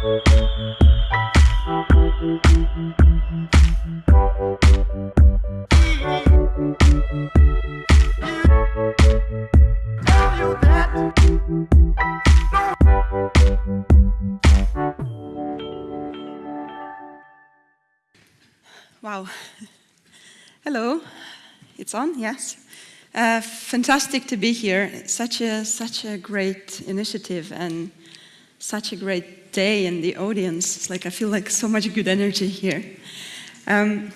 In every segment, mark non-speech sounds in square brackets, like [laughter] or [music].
Wow. Hello. It's on, yes. Uh, fantastic to be here. Such a, such a great initiative and such a great day and the audience. It's like I feel like so much good energy here. Um,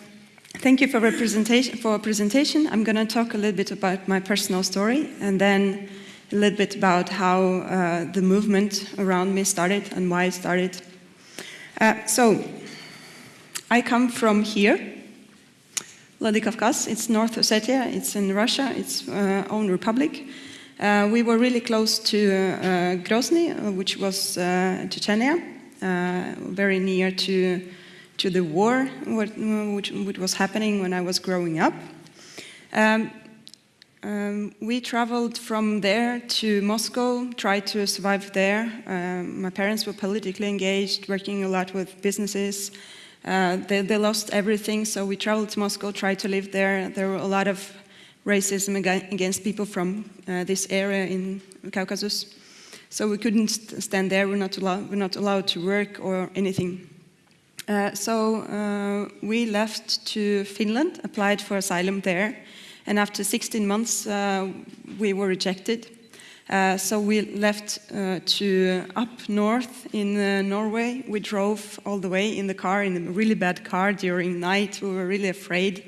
thank you for representation. For presentation, I'm going to talk a little bit about my personal story and then a little bit about how uh, the movement around me started and why it started. Uh, so, I come from here, Vladikavkaz. It's North Ossetia. It's in Russia. It's uh, own republic. Uh, we were really close to uh, Grozny, uh, which was Chechnya, very near to to the war, what, which, which, was happening when I was growing up. Um, um, we traveled from there to Moscow, tried to survive there. Um, my parents were politically engaged, working a lot with businesses. Uh, they, they, lost everything, so we traveled to Moscow, tried to live there. There were a lot of racism against people from uh, this area in Caucasus. So we couldn't stand there, we're not, allowed, we're not allowed to work or anything. Uh, so uh, we left to Finland, applied for asylum there, and after 16 months uh, we were rejected. Uh, so we left uh, to up north in Norway. We drove all the way in the car, in a really bad car during night. We were really afraid.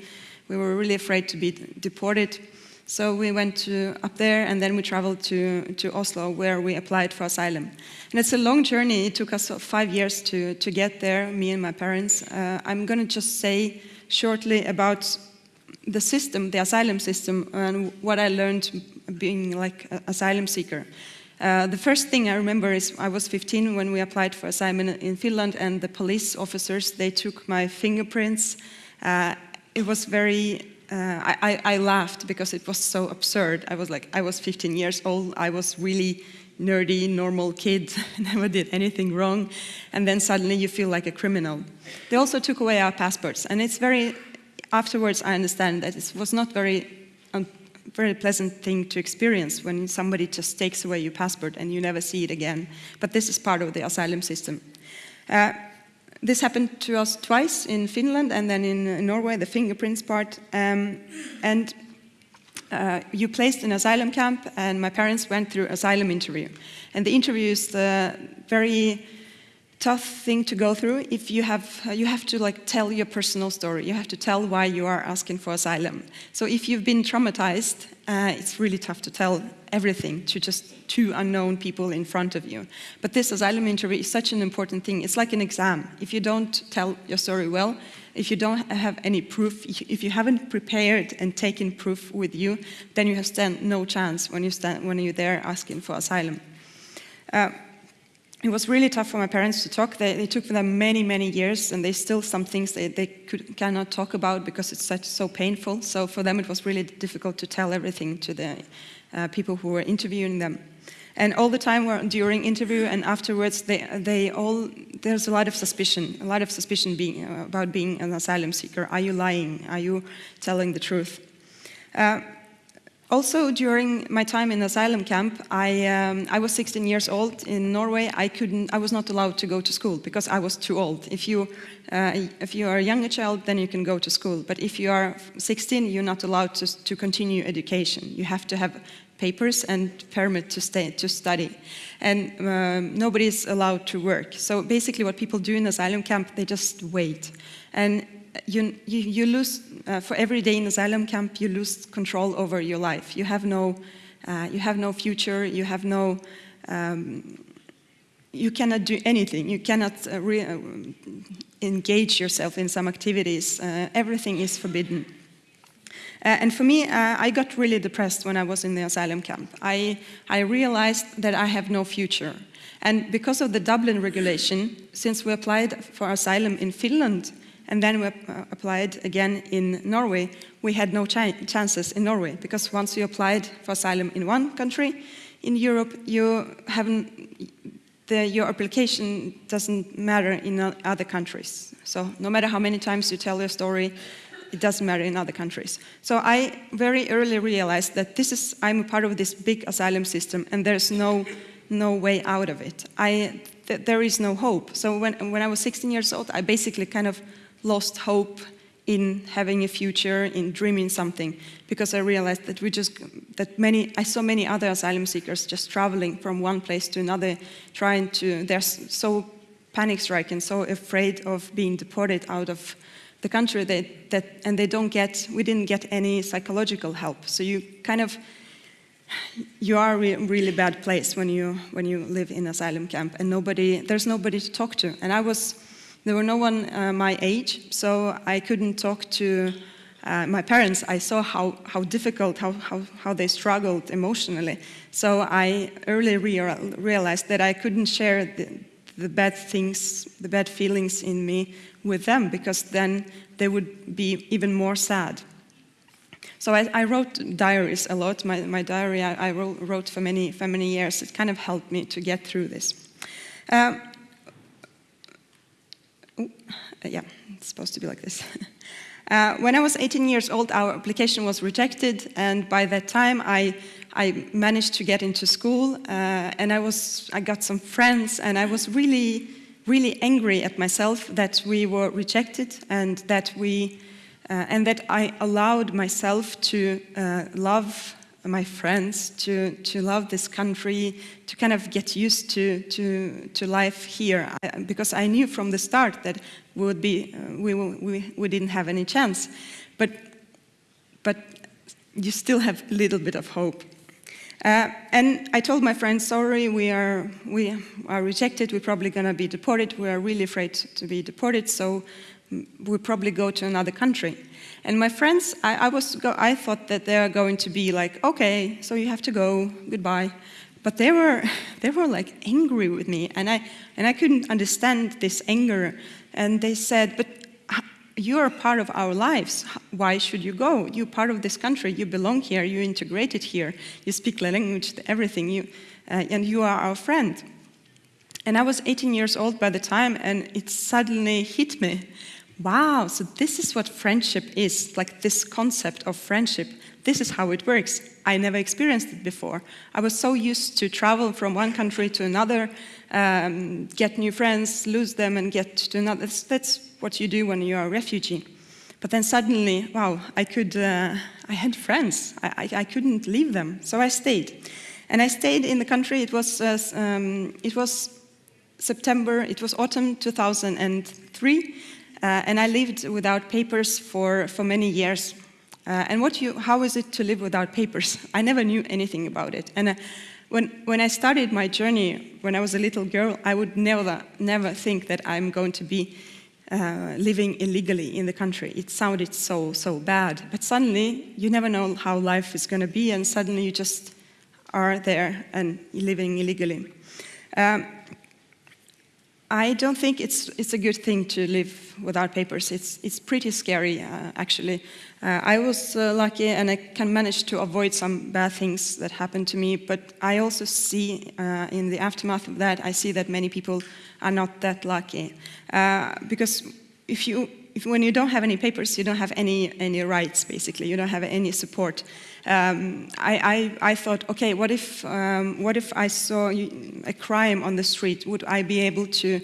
We were really afraid to be deported. So we went to up there and then we traveled to, to Oslo where we applied for asylum. And it's a long journey. It took us five years to, to get there, me and my parents. Uh, I'm going to just say shortly about the system, the asylum system, and what I learned being like an asylum seeker. Uh, the first thing I remember is I was 15 when we applied for asylum in Finland and the police officers, they took my fingerprints. Uh, it was very, uh, I, I, laughed because it was so absurd. I was like, I was 15 years old, I was really nerdy, normal kid, [laughs] never did anything wrong, and then suddenly you feel like a criminal. They also took away our passports, and it's very, afterwards I understand that it was not very very pleasant thing to experience when somebody just takes away your passport and you never see it again. But this is part of the asylum system. Uh, this happened to us twice in Finland and then in Norway, the fingerprints part. Um, and uh, you placed in asylum camp and my parents went through asylum interview. And the interview is uh, very tough thing to go through if you have you have to like tell your personal story. You have to tell why you are asking for asylum. So if you've been traumatized uh, it's really tough to tell everything to just two unknown people in front of you. But this asylum interview is such an important thing. It's like an exam. If you don't tell your story well if you don't have any proof if you haven't prepared and taken proof with you then you have stand no chance when you stand when you're there asking for asylum. Uh, it was really tough for my parents to talk. They, they, took them many, many years, and they still some things they, they could, cannot talk about because it's such so painful. So for them, it was really difficult to tell everything to the uh, people who were interviewing them. And all the time during interview and afterwards, they, they all, there's a lot of suspicion, a lot of suspicion being, about being an asylum seeker. Are you lying? Are you telling the truth? Uh, also, during my time in asylum camp, I, um, I was 16 years old in Norway. I, couldn't, I was not allowed to go to school because I was too old. If you, uh, if you are a younger child, then you can go to school. But if you are 16, you're not allowed to, to continue education. You have to have papers and permit to stay to study and um, nobody is allowed to work so basically what people do in asylum camp they just wait and you, you, you lose, uh, for every day in asylum camp, you lose control over your life. You have no, uh, you have no future, you have no, um, you cannot do anything. You cannot uh, uh engage yourself in some activities. Uh, everything is forbidden. Uh, and for me, I got really depressed when I was in the asylum camp. I, I realized that I have no future. And because of the Dublin regulation, since we applied for asylum in Finland, and then we uh, applied again in Norway, we had no ch chances in Norway because once you applied for asylum in one country, in Europe, you haven't, the, your application doesn't matter in other countries. So no matter how many times you tell your story, it doesn't matter in other countries. So I very early realized that this is, I'm a part of this big asylum system and there's no, no way out of it. I, th there is no hope. So when, when I was 16 years old, I basically kind of lost hope in having a future, in dreaming something, because I realized that we just, that many, I saw many other asylum seekers just traveling from one place to another, trying to, they're so panic-stricken, so afraid of being deported out of the country that, that, and they don't get, we didn't get any psychological help. So you kind of, you are a really bad place when you, when you live in asylum camp and nobody, there's nobody to talk to. And I was, there were no one uh, my age, so I couldn't talk to uh, my parents. I saw how, how difficult, how, how, how they struggled emotionally. So I early rea realized that I couldn't share the, the bad things, the bad feelings in me with them, because then they would be even more sad. So I, I wrote diaries a lot. My, my diary I, I wrote, for, many, for many years. It kind of helped me to get through this. Um, uh, yeah, it's supposed to be like this. [laughs] Uh, when I was 18 years old, our application was rejected, and by that time, I, I managed to get into school, uh, and I was, I got some friends, and I was really, really angry at myself that we were rejected, and that we, uh, and that I allowed myself to uh, love my friends, to, to love this country, to kind of get used to, to, to life here. I, because I knew from the start that we, would be, uh, we, we, we didn't have any chance. But, but you still have a little bit of hope. Uh, and I told my friends, sorry, we are, we are rejected, we're probably going to be deported, we are really afraid to be deported, so we'll probably go to another country. And my friends, I, I, was, I thought that they are going to be like, okay, so you have to go, goodbye. But they were, [laughs] they were like angry with me, and I, and I couldn't understand this anger. And they said, but you're part of our lives. Why should you go? You're part of this country. You belong here. You're integrated here. You speak the language, everything. You, uh, and you are our friend. And I was 18 years old by the time, and it suddenly hit me wow, so this is what friendship is, like this concept of friendship. This is how it works. I never experienced it before. I was so used to travel from one country to another, um, get new friends, lose them, and get to another. That's, that's, what you do when you're a refugee. But then suddenly, wow, I could, uh, I had friends. I, I, I, couldn't leave them, so I stayed. And I stayed in the country. It was, uh, um, it was September, it was autumn 2003. Uh, and I lived without papers for, for many years. Uh, and what you, how is it to live without papers? I never knew anything about it. And uh, when, when I started my journey, when I was a little girl, I would never, never think that I'm going to be uh, living illegally in the country. It sounded so, so bad. But suddenly, you never know how life is going to be, and suddenly you just are there and living illegally. Um, I don't think it's, it's a good thing to live without papers. It's, it's pretty scary, uh, actually. Uh, I was uh, lucky and I can manage to avoid some bad things that happened to me, but I also see uh, in the aftermath of that, I see that many people are not that lucky. Uh, because if you, if, when you don't have any papers, you don't have any, any rights, basically. You don't have any support um, I, I, I, thought, okay, what if, um, what if I saw a crime on the street? Would I be able to,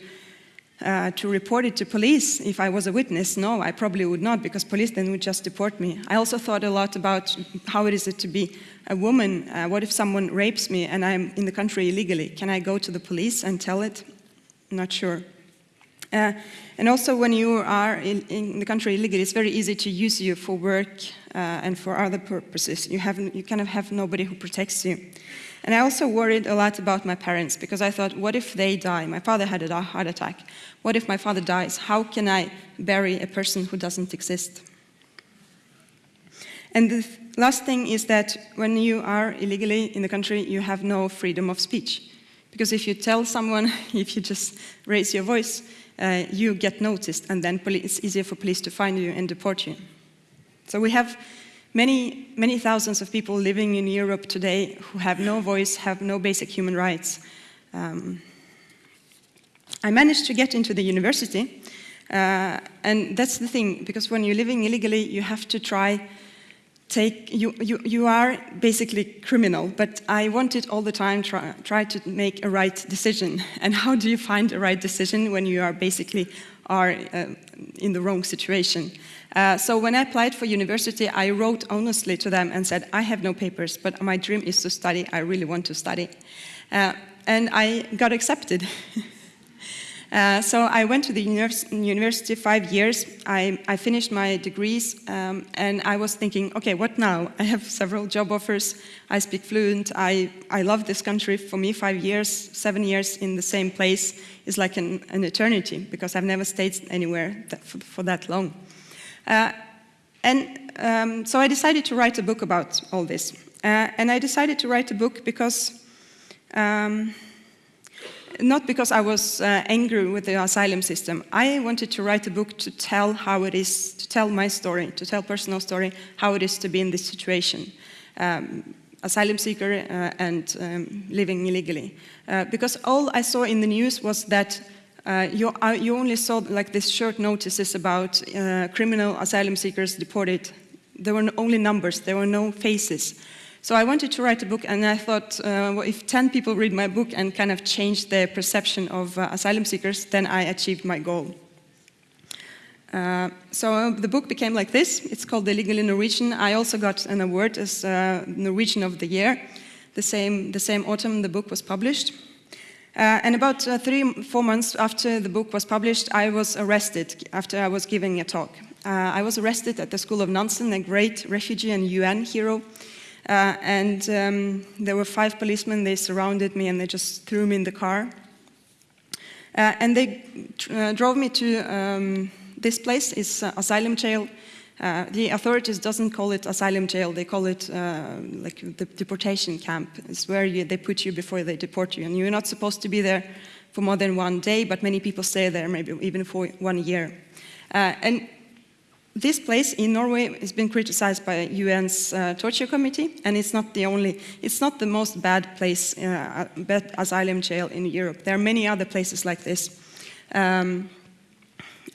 uh, to report it to police if I was a witness? No, I probably would not, because police then would just deport me. I also thought a lot about how it is it to be a woman. Uh, what if someone rapes me and I'm in the country illegally? Can I go to the police and tell it? Not sure. Uh, and also when you are in, in, the country illegally, it's very easy to use you for work uh, and for other purposes. You, have, you kind of have nobody who protects you. And I also worried a lot about my parents because I thought, what if they die? My father had a heart attack. What if my father dies? How can I bury a person who doesn't exist? And the last thing is that when you are illegally in the country, you have no freedom of speech. Because if you tell someone, [laughs] if you just raise your voice, uh, you get noticed and then it's easier for police to find you and deport you. So we have many, many thousands of people living in Europe today who have no voice, have no basic human rights. Um, I managed to get into the university, uh, and that's the thing, because when you're living illegally, you have to try take, you, you, you are basically criminal, but I wanted all the time try, try to make a right decision. [laughs] And how do you find a right decision when you are basically are uh, in the wrong situation? Uh, so when I applied for university, I wrote honestly to them and said, I have no papers, but my dream is to study. I really want to study. Uh, and I got accepted. [laughs] Uh, so I went to the univers university five years. I, I finished my degrees um, and I was thinking, okay, what now? [laughs] I have several job offers. I speak fluent. I, I love this country. For me, five years, seven years in the same place is like an, an eternity because I've never stayed anywhere that, for, for, that long. Uh, and um, so I decided to write a book about all this. Uh, and I decided to write a book because um, not because I was uh, angry with the asylum system. I wanted to write a book to tell how it is, to tell my story, to tell personal story, how it is to be in this situation. Um, asylum seeker uh, and um, living illegally. Uh, because all I saw in the news was that uh, you, uh, you, only saw like these short notices about uh, criminal asylum seekers deported. There were only numbers, there were no faces. So I wanted to write a book and I thought, uh, well, if 10 people read my book and kind of change their perception of uh, asylum seekers, then I achieved my goal. Uh, so the book became like this. It's called Illegally Norwegian. I also got an award as uh, Norwegian of the Year. The same, the same autumn the book was published. Uh, and about uh, three, four months after the book was published, I was arrested after I was giving a talk. I was arrested at the School of Nansen, a great refugee and UN hero uh, and um, there were five policemen, they surrounded me and they just threw me in the car. Uh, and they uh, drove me to um, this place, it's uh, asylum jail. Uh, the authorities doesn't call it asylum jail, they call it uh, like the deportation camp. It's where you, they put you before they deport you. And you're not supposed to be there for more than one day, but many people stay there maybe even for one year. and this place in Norway has been criticized by UN's uh, torture committee, and it's not the only, it's not the most bad place, uh, bad asylum jail in Europe. There are many other places like this. Um,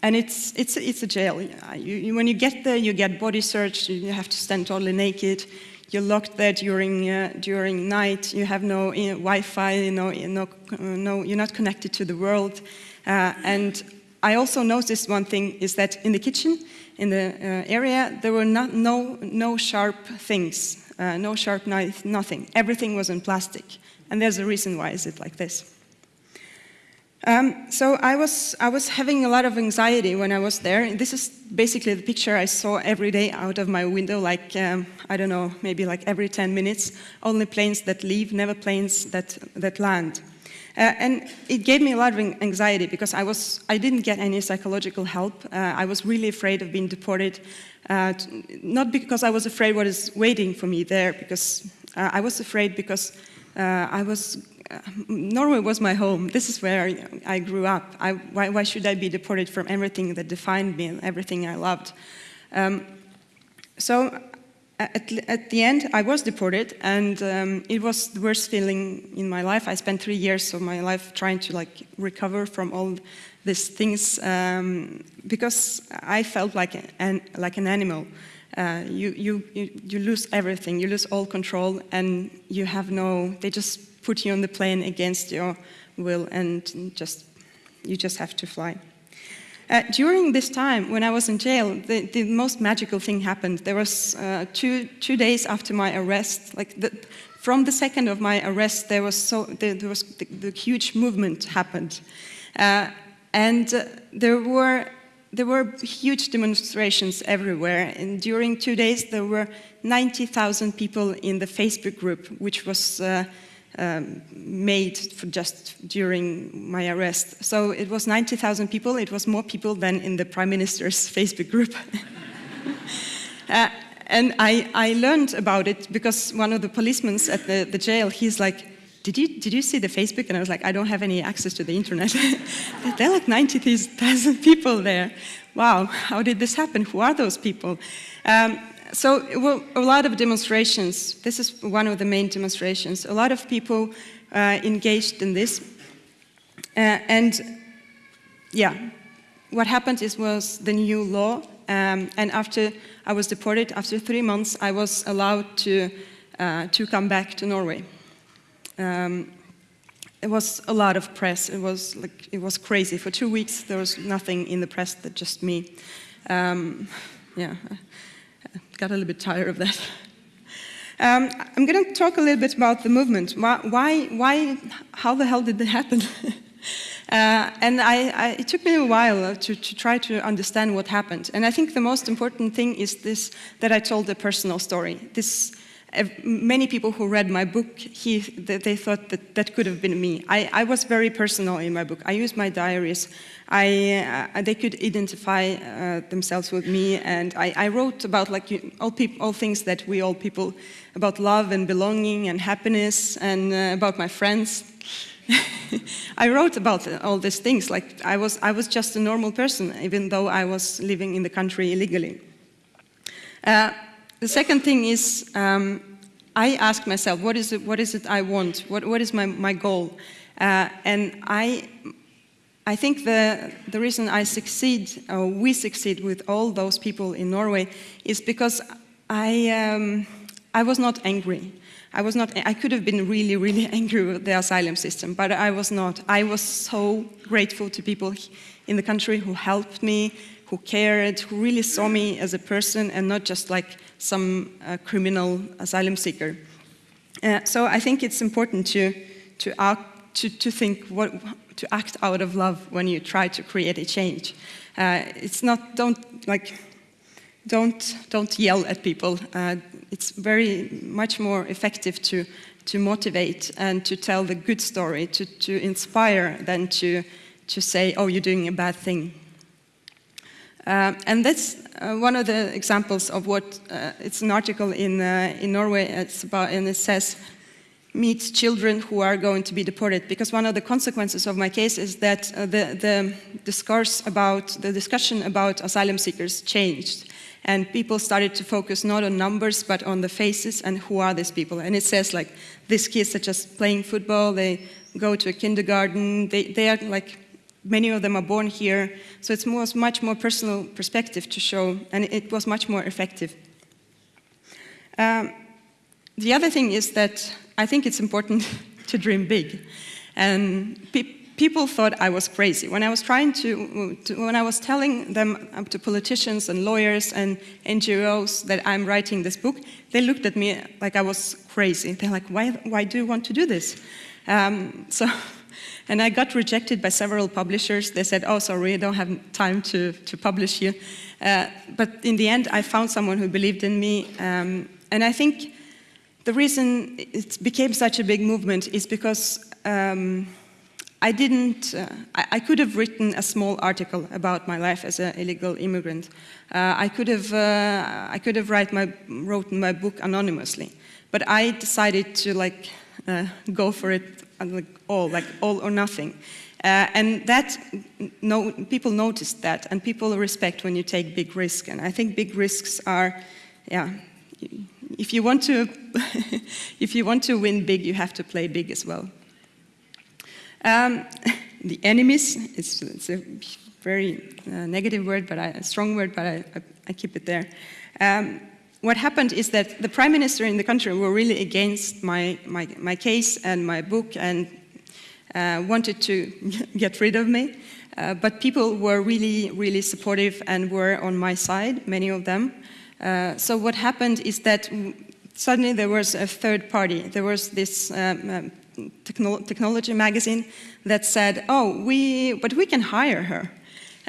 and it's, it's, it's a jail. You, you, when you get there, you get body searched, you have to stand totally naked, you're locked there during, uh, during night, you have no uh, Wi-Fi, no, no, no, you're not connected to the world. Uh, and I also noticed one thing is that in the kitchen, in the uh, area, there were not, no, no sharp things, uh, no sharp knife, nothing. Everything was in plastic. And there's a reason why is it like this. Um, so I was, I was having a lot of anxiety when I was there. This is basically the picture I saw every day out of my window, like, um, I don't know, maybe like every 10 minutes. Only planes that leave, never planes that, that land. Uh, and it gave me a lot of anxiety because I, was, I didn't get any psychological help. Uh, I was really afraid of being deported, uh, not because I was afraid what is waiting for me there, because I was afraid because I was, Norway was my home. This is where I grew up. I, why, why, should I be deported from everything that defined me and everything I loved? Um, so at, at, the end, I was deported, and um, it was the worst feeling in my life. I spent three years of my life trying to like recover from all these things um, because I felt like an like an animal. Uh, you, you, you you lose everything. You lose all control, and you have no. They just put you on the plane against your will, and just you just have to fly. Uh, during this time, when I was in jail, the, the most magical thing happened. There was uh, two, two days after my arrest, like the, from the second of my arrest, there was, so, there, there was the, the, huge movement happened. Uh, and uh, there were there were huge demonstrations everywhere. And during two days, there were 90,000 people in the Facebook group, which was uh, um, made just during my arrest. So it was 90,000 people. It was more people than in the Prime Minister's [laughs] Facebook group. [laughs] uh, and I, I learned about it because one of the policemen at the, the jail, he's like, did you, did you see the Facebook? And I was like, I don't have any access to the internet. [laughs] there are like 90,000 people there. Wow, how did this happen? Who are those people? Um, so well, a lot of demonstrations. This is one of the main demonstrations. A lot of people uh, engaged in this. Uh, and yeah, what happened is was the new law, um, and after I was deported, after three months, I was allowed to, uh, to come back to Norway. Um, it was a lot of press. It was like it was crazy. For two weeks, there was nothing in the press that just me. Um, yeah, got a little bit tired of that. Um, I'm going to talk a little bit about the movement. Why, why, how the hell did it happen? [laughs] uh, and I, I, it took me a while to, to, try to understand what happened. And I think the most important thing is this, that I told a personal story. This, many people who read my book, he, they thought that that could have been me. I, I was very personal in my book. I used my diaries. I, uh, they could identify uh, themselves with me, and I, I wrote about like all, all things that we all people, about love and belonging and happiness, and uh, about my friends. [laughs] I wrote about all these things. Like I was, I was just a normal person, even though I was living in the country illegally. The second thing is, um, I ask myself, what is it, what is it I want? What, what is my, my goal? Uh, and I, I think the, the reason I succeed, or we succeed with all those people in Norway, is because I, um, I was not angry. I was not, I could have been really, really [laughs] angry with the asylum system, but I was not. I was so grateful to people in the country who helped me, who cared, who really saw me as a person and not just like some uh, criminal asylum seeker. Uh, so I think it's important to, to, act, to, to think what, to act out of love when you try to create a change. Uh, it's not, don't like, don't, don't yell at people. Uh, it's very much more effective to, to motivate and to tell the good story, to, to inspire than to, to say, oh, you're doing a bad thing. Uh, and that's uh, one of the examples of what, uh, it's an article in, uh, in Norway, it's about, and it says, meet children who are going to be deported, because one of the consequences of my case is that uh, the, the discourse about, the discussion about asylum seekers changed. And people started to focus not on numbers, but on the faces and who are these people. And it says like, these kids are just playing football, they go to a kindergarten, they, they are like many of them are born here, so it's more, much more personal perspective to show, and it was much more effective. Um, the other thing is that I think it's important [laughs] to dream big. And pe people thought I was crazy. When I was trying to, to, when I was telling them uh, to politicians and lawyers and NGOs that I'm writing this book, they looked at me like I was crazy. They're like, why, why do you want to do this? Um, [laughs] so and I got rejected by several publishers. They said, oh, sorry, I don't have time to, to publish you. Uh, but in the end, I found someone who believed in me. Um, and I think the reason it became such a big movement is because um, I didn't, uh, I, I, could have written a small article about my life as an illegal immigrant. Uh, I could have, uh, I could have write my, wrote my book anonymously. But I decided to like uh, go for it like all, like all or nothing. Uh, and that, no, people notice that, and people respect when you take big risks. And I think big risks are, yeah, if you want to, [laughs] if you want to win big, you have to play big as well. Um, [laughs] the enemies, it's, it's a very uh, negative word, but I, a strong word, but I, I, I keep it there. Um, what happened is that the prime minister in the country were really against my, my, my case and my book and uh, wanted to [laughs] get rid of me. Uh, but people were really, really supportive and were on my side, many of them. Uh, so what happened is that suddenly there was a third party. There was this um, um, techno technology magazine that said, oh, we, but we can hire her.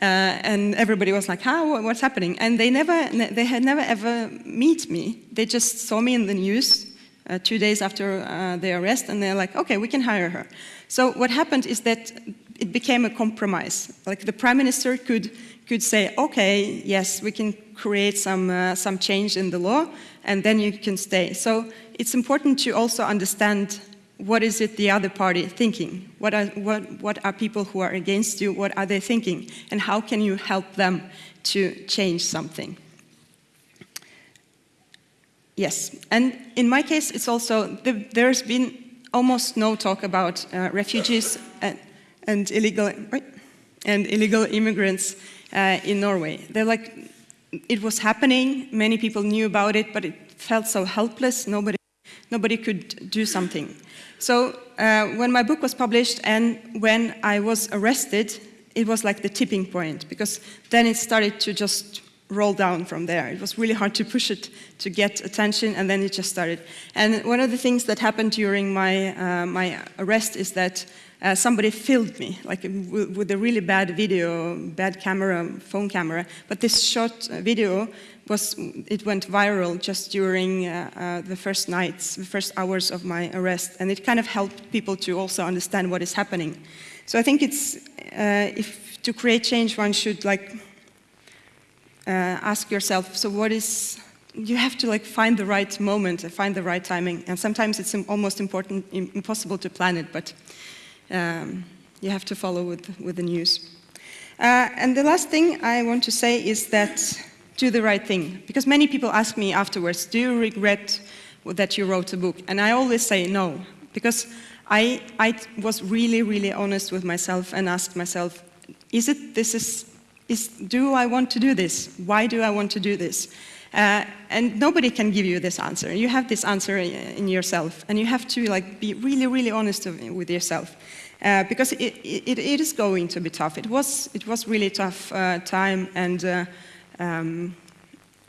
Uh, and everybody was like, how, what's happening? And they never, they had never ever meet me. They just saw me in the news uh, two days after uh, the arrest, and they're like, okay, we can hire her. So what happened is that it became a compromise. Like the prime minister could, could say, okay, yes, we can create some, uh, some change in the law, and then you can stay. So it's important to also understand what is it the other party thinking? What are, what, what are people who are against you, what are they thinking? And how can you help them to change something? Yes, and in my case, it's also, the, there's been almost no talk about uh, refugees and, and illegal, and illegal immigrants uh, in Norway. They're like, it was happening, many people knew about it, but it felt so helpless, nobody, nobody could do something. So uh, when my book was published and when I was arrested, it was like the tipping point, because then it started to just roll down from there. It was really hard to push it to get attention, and then it just started. And one of the things that happened during my, uh, my arrest is that uh, somebody filmed me, like with a really bad video, bad camera, phone camera. But this short uh, video was, it went viral just during uh, uh, the first nights, the first hours of my arrest, and it kind of helped people to also understand what is happening. So I think it's, uh, if to create change, one should like uh, ask yourself, so what is, you have to like find the right moment, find the right timing, and sometimes it's almost important, impossible to plan it, but um, you have to follow with, with the news. Uh, and the last thing I want to say is that do the right thing. Because many people ask me afterwards, do you regret that you wrote a book? And I always say no, because I, I was really, really honest with myself and asked myself, is it, this is, is, do I want to do this? Why do I want to do this? Uh, and nobody can give you this answer. You have this answer in yourself, and you have to like be really, really honest with yourself. Uh, because it, it, it is going to be tough. It was, it was really tough uh, time, and, uh, um,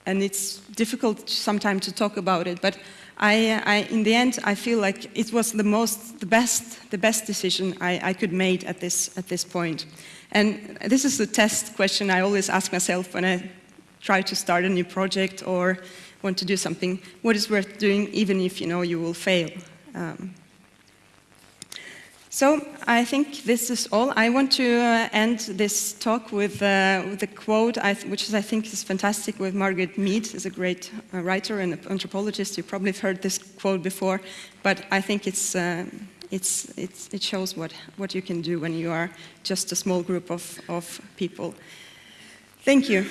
and it's difficult sometimes to talk about it. But I, I, in the end, I feel like it was the most, the best, the best decision I, I could make at this, at this point. And this is the test question I always ask myself when I try to start a new project or want to do something. What is worth doing, even if you know you will fail? Um, so I think this is all. I want to uh, end this talk with, uh, with a quote, which is, I think is fantastic, with Margaret Mead, is a great uh, writer and anthropologist. You probably have heard this quote before, but I think it's, uh, it's, it's, it shows what, what you can do when you are just a small group of, of people. Thank you.